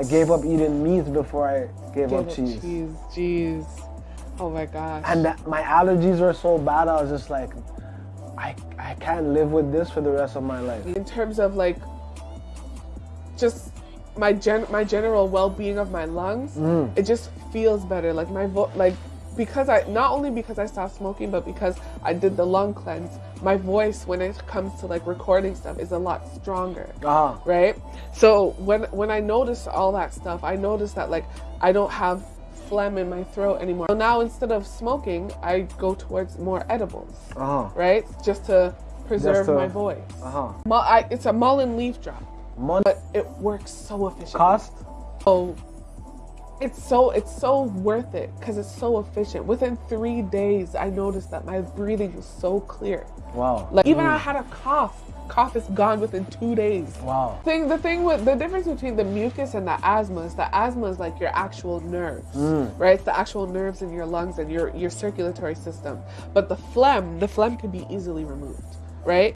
I gave up eating meat before I gave, up, cheese. Cheese, jeez. Oh my gosh. And my allergies were so bad, I was just like, I, I can't live with this for the rest of my life. in terms of like just my gen my general well-being of my lungs Mm. it just feels better like my vo- like because i not only because i stopped smoking but because i did the lung cleanse my voice when it comes to like recording stuff is a lot stronger Uh-huh. right so when when i noticed all that stuff i noticed that like i don't have phlegm in my throat anymore so now instead of smoking i go towards more edibles Uh-huh. right just to preserve to- my voice Uh-huh. I, it's a mullein leaf drop, Mon- but it works so efficient. cost? So it's so it's so worth it because it's so efficient. Within three days, I noticed that my breathing was so clear. Wow. Like even I mm. had a cough. Cough is gone within two days. Wow. Thing the thing with the difference between the mucus and the asthma is the asthma is like your actual nerves, mm. right? It's the actual nerves in your lungs and your your circulatory system. But the phlegm, the phlegm can be easily removed, right?